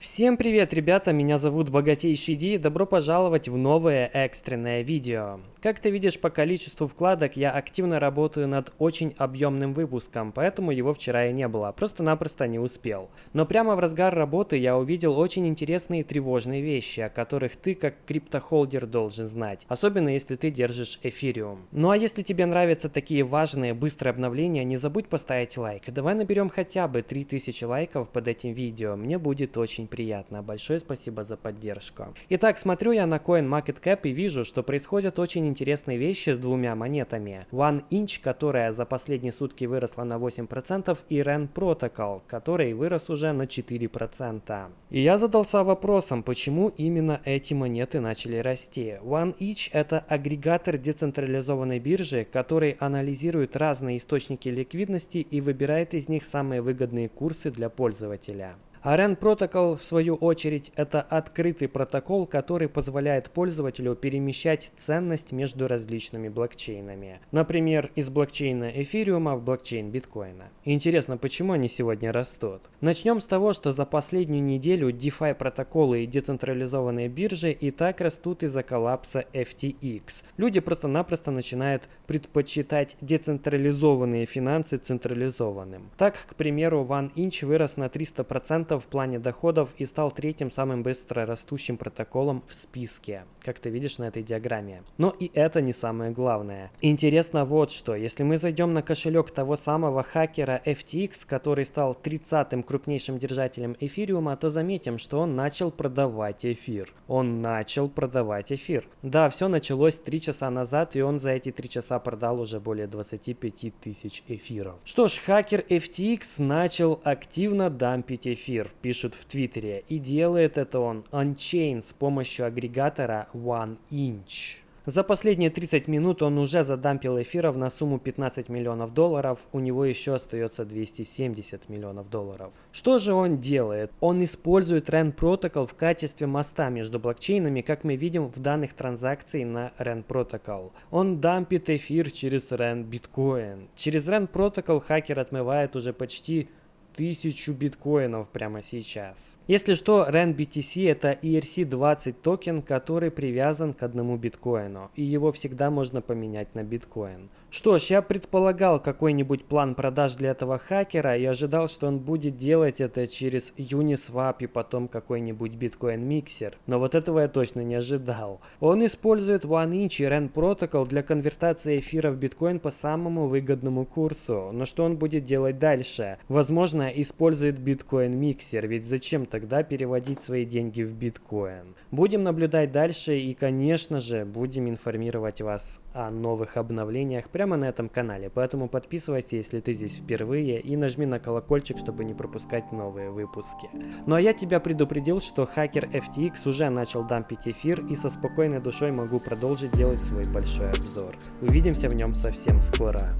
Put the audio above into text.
Всем привет, ребята, меня зовут Богатейший Ди, добро пожаловать в новое экстренное видео. Как ты видишь по количеству вкладок, я активно работаю над очень объемным выпуском, поэтому его вчера и не было, просто-напросто не успел. Но прямо в разгар работы я увидел очень интересные и тревожные вещи, о которых ты как криптохолдер должен знать, особенно если ты держишь эфириум. Ну а если тебе нравятся такие важные, быстрые обновления, не забудь поставить лайк. Давай наберем хотя бы 3000 лайков под этим видео, мне будет очень приятно. Большое спасибо за поддержку. Итак, смотрю я на CoinMarketCap и вижу, что происходят очень интересные вещи с двумя монетами. One Inch, которая за последние сутки выросла на 8%, и REN Protocol, который вырос уже на 4%. И я задался вопросом, почему именно эти монеты начали расти. One Inch это агрегатор децентрализованной биржи, который анализирует разные источники ликвидности и выбирает из них самые выгодные курсы для пользователя. AREN Protocol, в свою очередь, это открытый протокол, который позволяет пользователю перемещать ценность между различными блокчейнами. Например, из блокчейна эфириума в блокчейн биткоина. Интересно, почему они сегодня растут? Начнем с того, что за последнюю неделю DeFi протоколы и децентрализованные биржи и так растут из-за коллапса FTX. Люди просто-напросто начинают предпочитать децентрализованные финансы централизованным. Так, к примеру, OneInch вырос на 300% в плане доходов и стал третьим самым быстро растущим протоколом в списке, как ты видишь на этой диаграмме. Но и это не самое главное. Интересно вот что, если мы зайдем на кошелек того самого хакера FTX, который стал 30-м крупнейшим держателем эфириума, то заметим, что он начал продавать эфир. Он начал продавать эфир. Да, все началось 3 часа назад, и он за эти 3 часа продал уже более 25 тысяч эфиров. Что ж, хакер FTX начал активно дампить эфир эфир, пишут в Твиттере, и делает это он Unchain с помощью агрегатора OneInch. За последние 30 минут он уже задампил эфиров на сумму 15 миллионов долларов, у него еще остается 270 миллионов долларов. Что же он делает? Он использует REN Protocol в качестве моста между блокчейнами, как мы видим в данных транзакций на REN Protocol. Он дампит эфир через REN Bitcoin. Через REN Protocol хакер отмывает уже почти тысячу биткоинов прямо сейчас. Если что, RenBTC это ERC20 токен, который привязан к одному биткоину, и его всегда можно поменять на биткоин. Что ж, я предполагал какой-нибудь план продаж для этого хакера и ожидал, что он будет делать это через Uniswap и потом какой-нибудь биткоин-миксер. Но вот этого я точно не ожидал. Он использует OneInch и REN Protocol для конвертации эфира в биткоин по самому выгодному курсу. Но что он будет делать дальше? Возможно, использует биткоин-миксер, ведь зачем тогда переводить свои деньги в биткоин? Будем наблюдать дальше и, конечно же, будем информировать вас о новых обновлениях прямо на этом канале, поэтому подписывайся, если ты здесь впервые, и нажми на колокольчик, чтобы не пропускать новые выпуски. Ну а я тебя предупредил, что хакер FTX уже начал дампить эфир, и со спокойной душой могу продолжить делать свой большой обзор. Увидимся в нем совсем скоро.